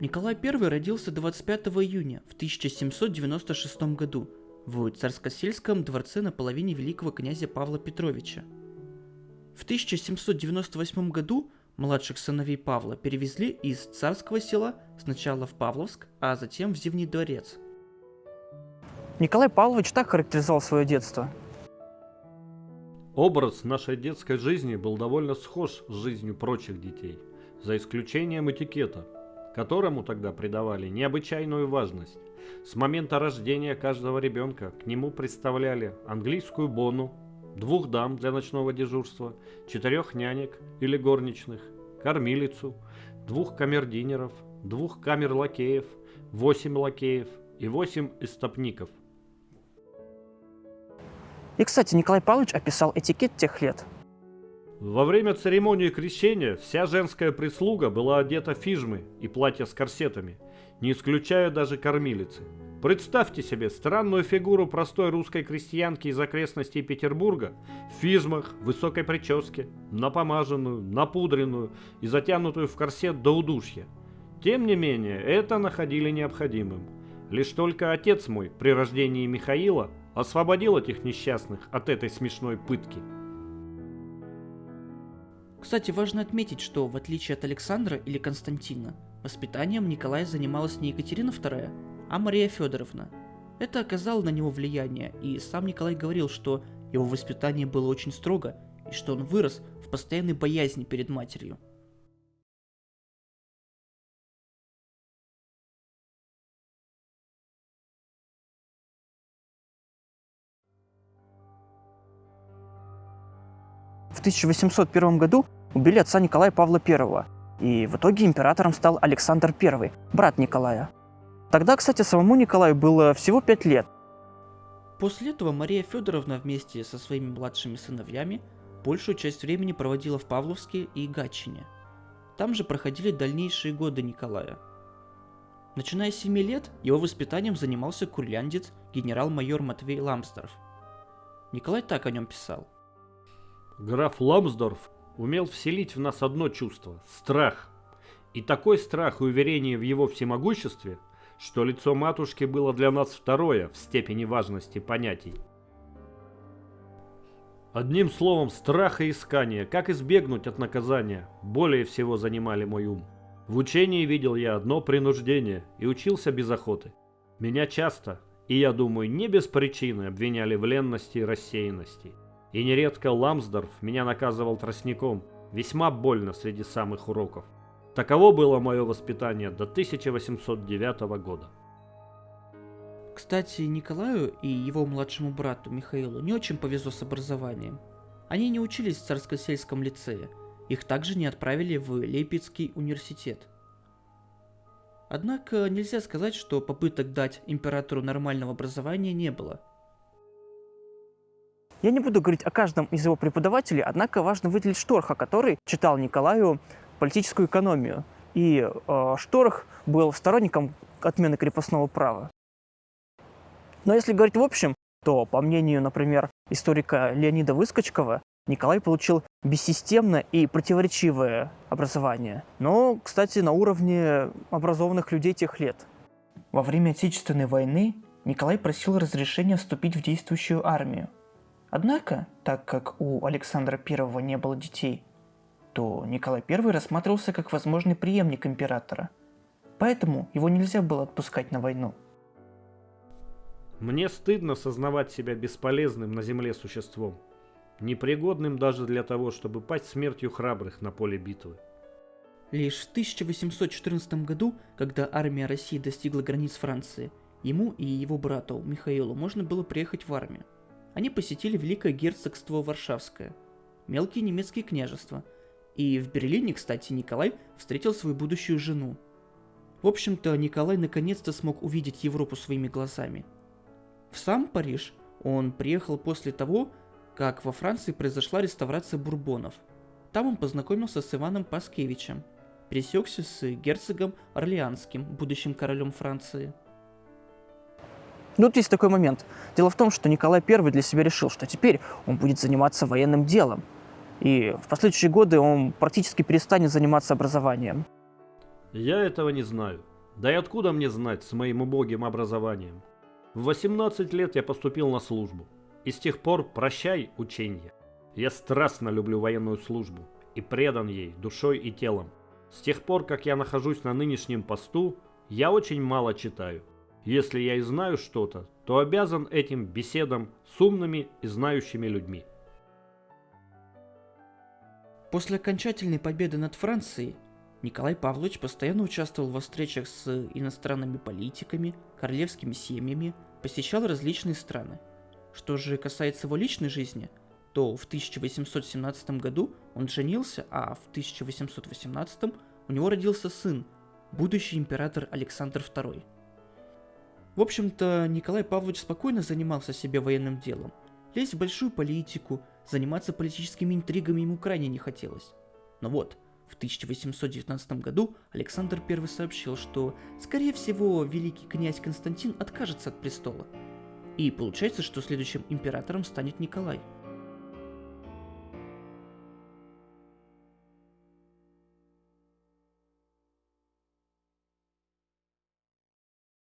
Николай I родился 25 июня в 1796 году в Царскосельском дворце на половине великого князя Павла Петровича. В 1798 году младших сыновей Павла перевезли из царского села сначала в Павловск, а затем в Зимний дворец. Николай Павлович так характеризовал свое детство. Образ нашей детской жизни был довольно схож с жизнью прочих детей, за исключением этикета, которому тогда придавали необычайную важность. С момента рождения каждого ребенка к нему представляли английскую бону, двух дам для ночного дежурства, четырех нянек или горничных, кормилицу, двух камердинеров, двух камер-лакеев, восемь лакеев и восемь истопников. И, кстати, Николай Павлович описал этикет тех лет. Во время церемонии крещения вся женская прислуга была одета фижмы и платья с корсетами, не исключая даже кормилицы. Представьте себе странную фигуру простой русской крестьянки из окрестностей Петербурга в фижмах, высокой прическе, напомаженную, напудренную и затянутую в корсет до удушья. Тем не менее, это находили необходимым. Лишь только отец мой при рождении Михаила освободил этих несчастных от этой смешной пытки. Кстати, важно отметить, что в отличие от Александра или Константина, воспитанием Николая занималась не Екатерина II, а Мария Федоровна. Это оказало на него влияние, и сам Николай говорил, что его воспитание было очень строго, и что он вырос в постоянной боязни перед матерью. В 1801 году убили отца Николая Павла I, и в итоге императором стал Александр I, брат Николая. Тогда, кстати, самому Николаю было всего 5 лет. После этого Мария Федоровна вместе со своими младшими сыновьями большую часть времени проводила в Павловске и Гатчине. Там же проходили дальнейшие годы Николая. Начиная с 7 лет, его воспитанием занимался курляндец генерал-майор Матвей Ламсдорф. Николай так о нем писал – Граф Ламсдорф умел вселить в нас одно чувство – страх. И такой страх и уверение в его всемогуществе, что лицо матушки было для нас второе в степени важности понятий. Одним словом, страх и искание, как избегнуть от наказания, более всего занимали мой ум. В учении видел я одно принуждение и учился без охоты. Меня часто, и я думаю, не без причины обвиняли в ленности и рассеянности. И нередко Ламсдорф меня наказывал тростником, весьма больно среди самых уроков. Таково было мое воспитание до 1809 года. Кстати, Николаю и его младшему брату Михаилу не очень повезло с образованием. Они не учились в царско-сельском лицее, их также не отправили в Лейпцигский университет. Однако нельзя сказать, что попыток дать императору нормального образования не было – я не буду говорить о каждом из его преподавателей, однако важно выделить Шторха, который читал Николаю политическую экономию. И э, Шторх был сторонником отмены крепостного права. Но если говорить в общем, то, по мнению, например, историка Леонида Выскочкова, Николай получил бессистемное и противоречивое образование. Но, кстати, на уровне образованных людей тех лет. Во время Отечественной войны Николай просил разрешения вступить в действующую армию. Однако, так как у Александра I не было детей, то Николай I рассматривался как возможный преемник императора. Поэтому его нельзя было отпускать на войну. Мне стыдно сознавать себя бесполезным на земле существом, непригодным даже для того, чтобы пасть смертью храбрых на поле битвы. Лишь в 1814 году, когда армия России достигла границ Франции, ему и его брату Михаилу можно было приехать в армию они посетили Великое герцогство Варшавское, мелкие немецкие княжества, и в Берлине, кстати, Николай встретил свою будущую жену. В общем-то, Николай наконец-то смог увидеть Европу своими глазами. В сам Париж он приехал после того, как во Франции произошла реставрация бурбонов. Там он познакомился с Иваном Паскевичем, пересекся с герцогом Орлеанским, будущим королем Франции – ну, тут есть такой момент. Дело в том, что Николай I для себя решил, что теперь он будет заниматься военным делом. И в последующие годы он практически перестанет заниматься образованием. Я этого не знаю. Да и откуда мне знать с моим убогим образованием? В 18 лет я поступил на службу. И с тех пор прощай ученье. Я страстно люблю военную службу и предан ей душой и телом. С тех пор, как я нахожусь на нынешнем посту, я очень мало читаю. Если я и знаю что-то, то обязан этим беседам с умными и знающими людьми. После окончательной победы над Францией Николай Павлович постоянно участвовал во встречах с иностранными политиками, королевскими семьями, посещал различные страны. Что же касается его личной жизни, то в 1817 году он женился, а в 1818 у него родился сын, будущий император Александр II. В общем-то, Николай Павлович спокойно занимался себе военным делом. Лезть в большую политику, заниматься политическими интригами ему крайне не хотелось. Но вот, в 1819 году Александр I сообщил, что, скорее всего, великий князь Константин откажется от престола. И получается, что следующим императором станет Николай –